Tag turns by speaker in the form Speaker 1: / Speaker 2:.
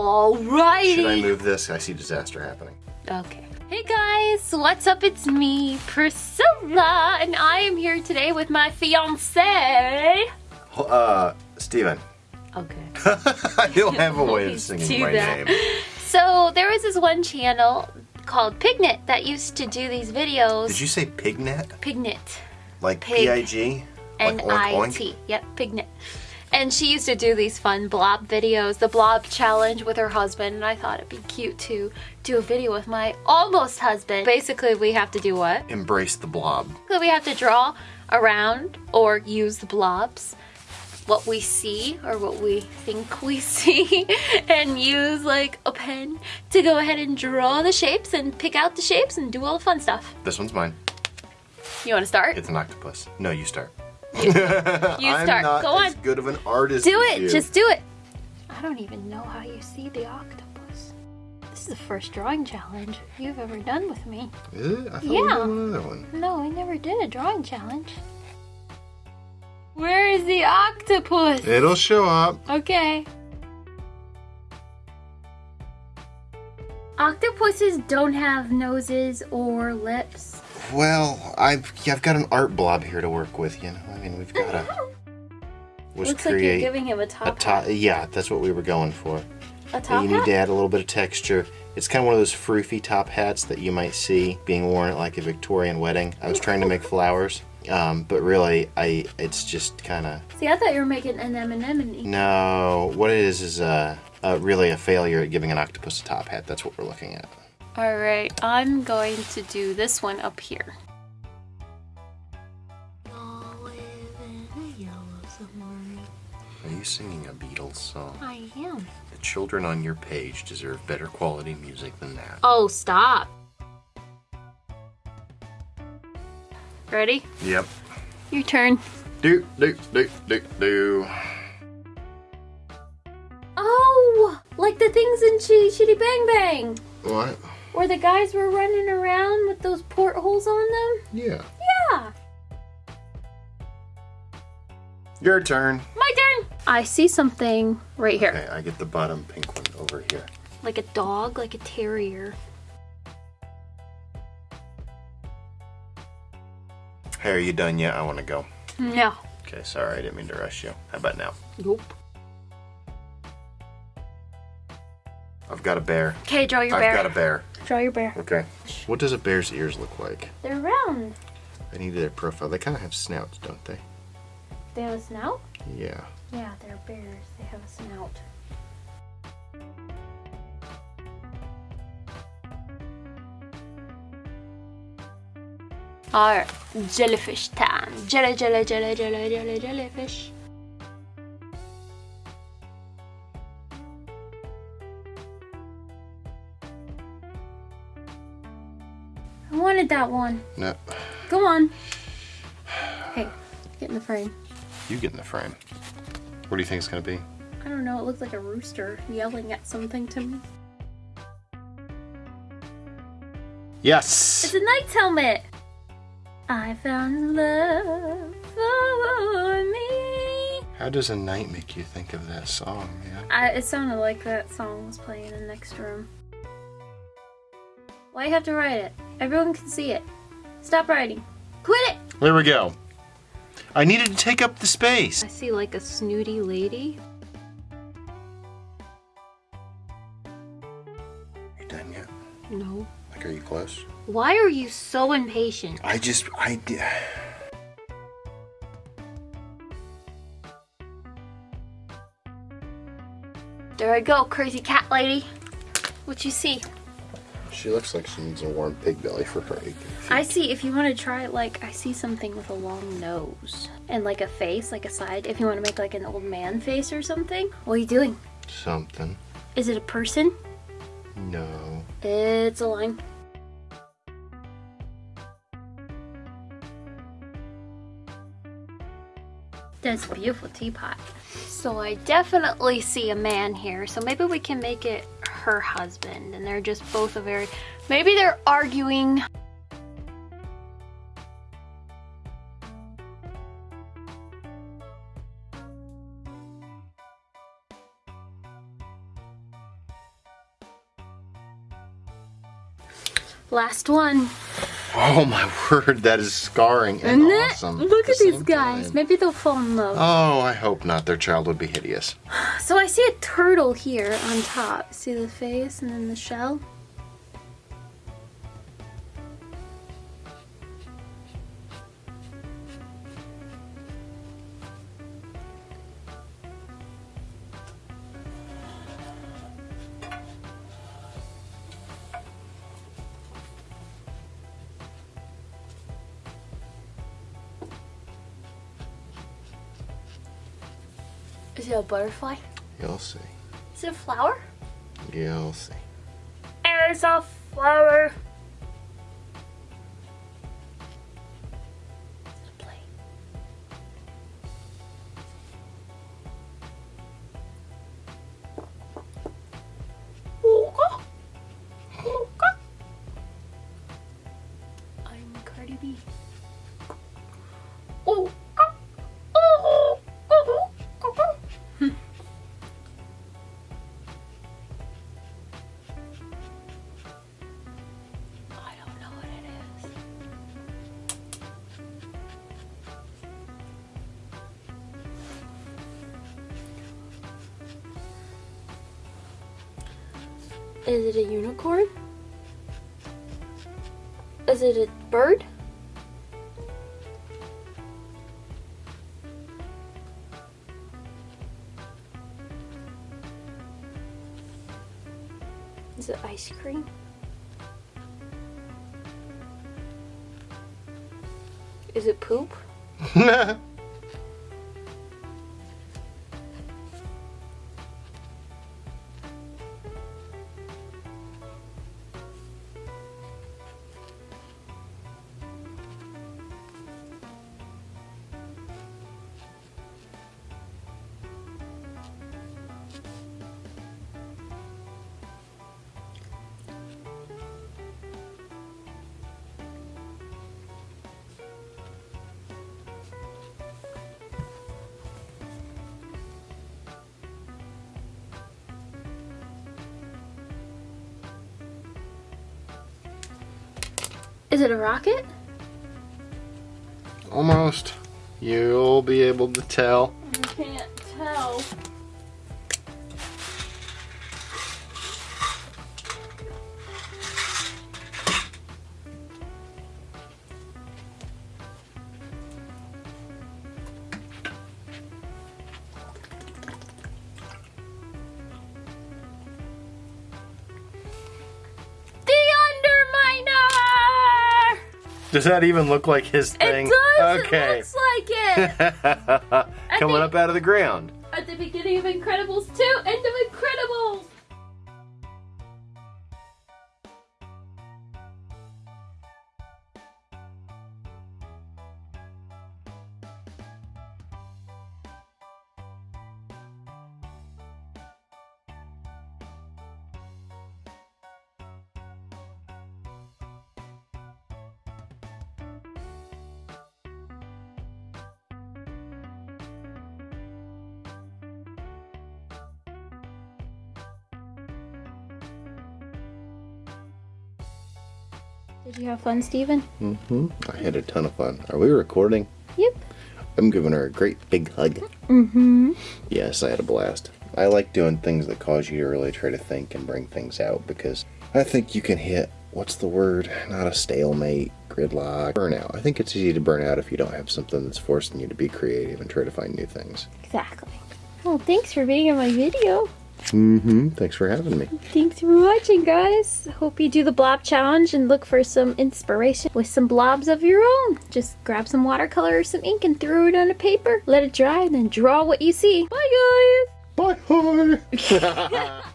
Speaker 1: Alrighty.
Speaker 2: Should I move this? I see disaster happening.
Speaker 1: Okay. Hey guys, what's up? It's me, Priscilla, and I am here today with my fiance.
Speaker 2: Uh, Steven.
Speaker 1: Okay.
Speaker 2: Don't have a way of singing my
Speaker 1: that.
Speaker 2: name.
Speaker 1: So there was this one channel called Pignet that used to do these videos.
Speaker 2: Did you say pignet?
Speaker 1: Pignet.
Speaker 2: Like
Speaker 1: Pig.
Speaker 2: P-I-G? Like
Speaker 1: N
Speaker 2: oink
Speaker 1: I
Speaker 2: oink?
Speaker 1: T. Yep, Pignet. And she used to do these fun blob videos, the blob challenge with her husband, and I thought it'd be cute to do a video with my almost husband. Basically, we have to do what?
Speaker 2: Embrace the blob.
Speaker 1: So we have to draw around or use the blobs what we see or what we think we see and use like a pen to go ahead and draw the shapes and pick out the shapes and do all the fun stuff.
Speaker 2: This one's mine.
Speaker 1: You want to start?
Speaker 2: It's an octopus. No, you start.
Speaker 1: You
Speaker 2: I'm
Speaker 1: start.
Speaker 2: not
Speaker 1: Go
Speaker 2: as
Speaker 1: on.
Speaker 2: good of an artist
Speaker 1: Do
Speaker 2: as
Speaker 1: it.
Speaker 2: you.
Speaker 1: Just do it. I don't even know how you see the octopus. This is the first drawing challenge you've ever done with me.
Speaker 2: Is it? I thought we
Speaker 1: Yeah.
Speaker 2: did another one.
Speaker 1: No, I never did a drawing challenge. Where is the octopus?
Speaker 2: It'll show up.
Speaker 1: Okay. Octopuses don't have noses or lips.
Speaker 2: Well, I've I've got an art blob here to work with. You know, I mean, we've got a. was
Speaker 1: Looks like you're giving him a
Speaker 2: a
Speaker 1: top
Speaker 2: top.
Speaker 1: hat.
Speaker 2: Yeah, that's what we were going for.
Speaker 1: A top
Speaker 2: you need
Speaker 1: hat?
Speaker 2: to add a little bit of texture. It's kind of one of those froofy top hats that you might see being worn at like a Victorian wedding. I was trying to make flowers, um, but really, I it's just kind of
Speaker 1: See, I thought you were making an M&M.
Speaker 2: no. What it is is uh, uh, really a failure at giving an octopus a top hat. That's what we're looking at.
Speaker 1: All right, I'm going to do this one up here.
Speaker 2: Are you singing a Beatles song?
Speaker 1: I am.
Speaker 2: The children on your page deserve better quality music than that.
Speaker 1: Oh, stop. Ready?
Speaker 2: Yep.
Speaker 1: Your turn.
Speaker 2: Do do do do do.
Speaker 1: Oh, like the things in Chitty Chitty Bang Bang,
Speaker 2: What?
Speaker 1: Where the guys were running around with those portholes on them.
Speaker 2: Yeah.
Speaker 1: Yeah.
Speaker 2: Your turn.
Speaker 1: My turn. I see something right here.
Speaker 2: Okay, I get the bottom pink one over here.
Speaker 1: Like a dog, like a terrier.
Speaker 2: Hey, are you done yet? I want to go.
Speaker 1: No.
Speaker 2: Okay, sorry, I didn't mean to rush you. How about now?
Speaker 1: Nope.
Speaker 2: I've got a bear.
Speaker 1: Okay, draw your bear.
Speaker 2: I've got a bear.
Speaker 1: Draw your bear.
Speaker 2: Okay. What does a bear's ears look like?
Speaker 1: They're round.
Speaker 2: I need their profile. They kind of have snouts, don't they?
Speaker 1: They have a snout?
Speaker 2: Yeah.
Speaker 1: Yeah, they're bears. They have a snout. Alright, jellyfish time. Jelly, jelly, jelly, jelly, jelly, jellyfish. Wanted that one.
Speaker 2: No.
Speaker 1: Go on. Hey, get in the frame.
Speaker 2: You get in the frame. What do you think it's gonna be?
Speaker 1: I don't know, it looks like a rooster yelling at something to me.
Speaker 2: Yes.
Speaker 1: It's a knight's helmet! I found love for me.
Speaker 2: How does a knight make you think of that song, man?
Speaker 1: I, it sounded like that song was playing in the next room. Why you have to write it? Everyone can see it. Stop writing. Quit it!
Speaker 2: There we go. I needed to take up the space.
Speaker 1: I see like a snooty lady.
Speaker 2: You done yet?
Speaker 1: No.
Speaker 2: Like, are you close?
Speaker 1: Why are you so impatient?
Speaker 2: I just, I did.
Speaker 1: There I go, crazy cat lady. What you see?
Speaker 2: She looks like she needs a warm pig belly for her aching feet.
Speaker 1: I see if you want to try like I see something with a long nose and like a face, like a side. If you want to make like an old man face or something. What are you doing?
Speaker 2: Something.
Speaker 1: Is it a person?
Speaker 2: No.
Speaker 1: It's a line. That's a beautiful teapot. So I definitely see a man here. So maybe we can make it her husband and they're just both a very, maybe they're arguing. Last one.
Speaker 2: Oh my word, that is scarring and
Speaker 1: it?
Speaker 2: awesome.
Speaker 1: Look at these guys.
Speaker 2: time.
Speaker 1: Maybe they'll fall in love.
Speaker 2: Oh, I hope not. Their child would be hideous.
Speaker 1: So I see a turtle here on top. See the face and then the shell? Is it a butterfly?
Speaker 2: You'll see.
Speaker 1: Is it a flower?
Speaker 2: You'll see.
Speaker 1: There's a flower. Is it a unicorn? Is it a bird? Is it ice cream? Is it poop? Is it a rocket?
Speaker 2: Almost. You'll be able to tell.
Speaker 1: I can't
Speaker 2: Does that even look like his thing?
Speaker 1: It does!
Speaker 2: Okay.
Speaker 1: It looks like it!
Speaker 2: Coming
Speaker 1: think-
Speaker 2: up out of the ground.
Speaker 1: At the beginning of Incredibles 2, End of Did you have fun, Steven?
Speaker 2: Mm-hmm. I had a ton of fun. Are we recording?
Speaker 1: Yep.
Speaker 2: I'm giving her a great big hug.
Speaker 1: Mm-hmm.
Speaker 2: Yes, I had a blast. I like doing things that cause you to really try to think and bring things out because I think you can hit what's the word? Not a stalemate, gridlock, burnout. I think it's easy to burn out if you don't have something that's forcing you to be creative and try to find new things.
Speaker 1: Exactly. Well, thanks for being in my video.
Speaker 2: Mm-hmm. Thanks for having me.
Speaker 1: Thanks for watching, guys. Hope you do the blob challenge and look for some inspiration with some blobs of your own. Just grab some watercolor or some ink and throw it on a paper. Let it dry and then draw what you see. Bye, guys.
Speaker 2: Bye.